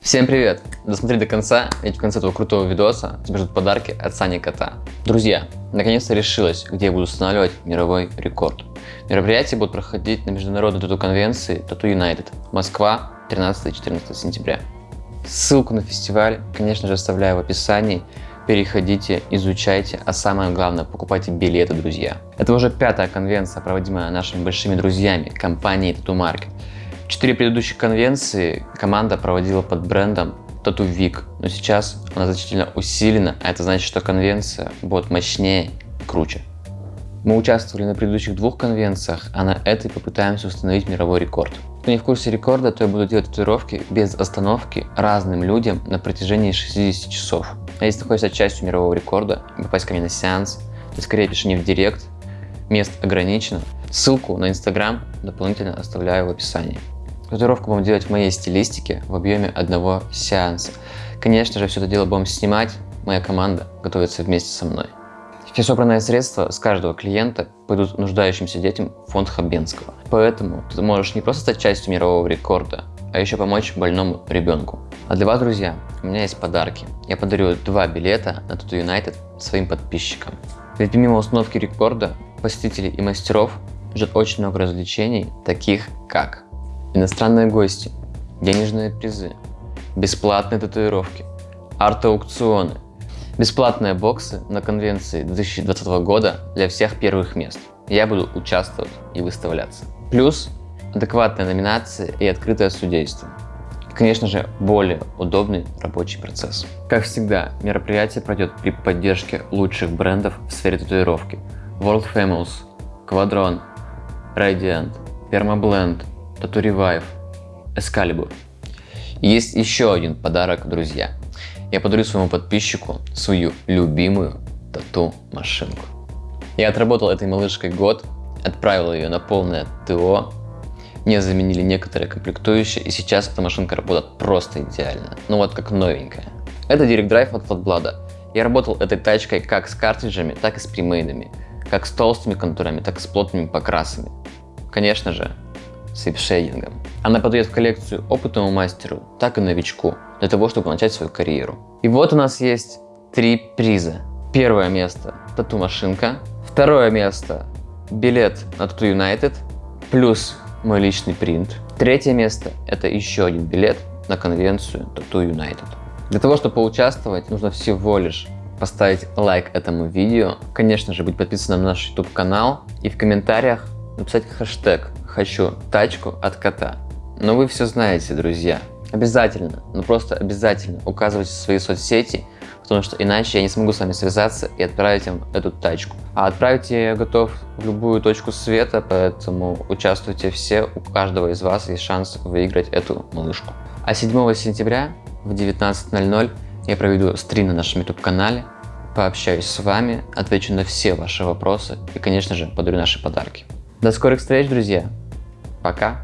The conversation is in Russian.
Всем привет! Досмотри до конца, ведь в конце этого крутого видоса тебя ждут подарки от Сани Кота. Друзья, наконец-то решилось, где я буду устанавливать мировой рекорд. Мероприятие будет проходить на международной тату-конвенции Tattoo United, Москва, 13-14 сентября. Ссылку на фестиваль, конечно же, оставляю в описании. Переходите, изучайте, а самое главное, покупайте билеты, друзья. Это уже пятая конвенция, проводимая нашими большими друзьями, компанией Tattoo Market. Четыре предыдущих конвенции команда проводила под брендом Tattoo Week, но сейчас она значительно усилена, а это значит, что конвенция будет мощнее и круче. Мы участвовали на предыдущих двух конвенциях, а на этой попытаемся установить мировой рекорд. Кто не в курсе рекорда, то я буду делать татуировки без остановки разным людям на протяжении 60 часов. А если ты хочешь стать частью мирового рекорда попасть ко мне на сеанс, то скорее пиши мне в директ, мест ограничено. Ссылку на инстаграм дополнительно оставляю в описании. Татуировку будем делать в моей стилистике в объеме одного сеанса. Конечно же, все это дело будем снимать, моя команда готовится вместе со мной. Все собранные средства с каждого клиента пойдут нуждающимся детям в фонд Хабенского. Поэтому ты можешь не просто стать частью мирового рекорда, а еще помочь больному ребенку. А для вас, друзья, у меня есть подарки. Я подарю два билета на Tattoo United своим подписчикам. Ведь помимо установки рекорда, посетителей и мастеров ждет очень много развлечений, таких как иностранные гости, денежные призы, бесплатные татуировки, арт-аукционы, бесплатные боксы на конвенции 2020 года для всех первых мест. Я буду участвовать и выставляться. Плюс адекватная номинация и открытое судейство. И, конечно же, более удобный рабочий процесс. Как всегда, мероприятие пройдет при поддержке лучших брендов в сфере татуировки. World Famous, Quadron, Radiant, Permablend, Revive, Excalibur. Есть еще один подарок, друзья. Я подарю своему подписчику свою любимую тату-машинку. Я отработал этой малышкой год, отправил ее на полное ТО, мне заменили некоторые комплектующие, и сейчас эта машинка работает просто идеально. Ну вот как новенькая. Это Drive от Flatblad. Я работал этой тачкой как с картриджами, так и с примейдами. Как с толстыми контурами, так и с плотными покрасами. Конечно же, с вип-шейдингом. Она подойдет в коллекцию опытному мастеру, так и новичку, для того, чтобы начать свою карьеру. И вот у нас есть три приза. Первое место – тату-машинка. Второе место – билет на Tattoo United, плюс мой личный принт. Третье место – это еще один билет на конвенцию Tattoo United. Для того, чтобы поучаствовать, нужно всего лишь поставить лайк этому видео, конечно же, быть подписанным на наш YouTube канал и в комментариях написать хэштег «Хочу тачку от кота». Но вы все знаете, друзья. Обязательно, ну просто обязательно указывайте свои соцсети, потому что иначе я не смогу с вами связаться и отправить вам эту тачку. А отправить я готов в любую точку света, поэтому участвуйте все, у каждого из вас есть шанс выиграть эту малышку. А 7 сентября в 19.00 я проведу стрим на нашем YouTube канале, пообщаюсь с вами, отвечу на все ваши вопросы и, конечно же, подарю наши подарки. До скорых встреч, друзья! Пока!